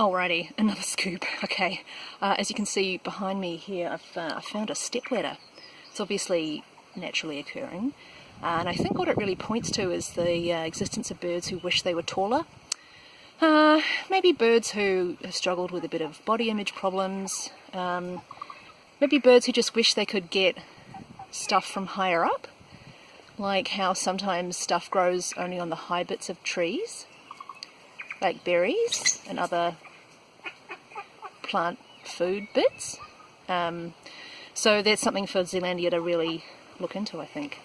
Alrighty, another scoop. Okay, uh, as you can see behind me here, I've uh, I found a stepladder. It's obviously naturally occurring, uh, and I think what it really points to is the uh, existence of birds who wish they were taller. Uh, maybe birds who have struggled with a bit of body image problems. Um, maybe birds who just wish they could get stuff from higher up, like how sometimes stuff grows only on the high bits of trees like berries and other plant food bits. Um, so that's something for Zealandia to really look into, I think.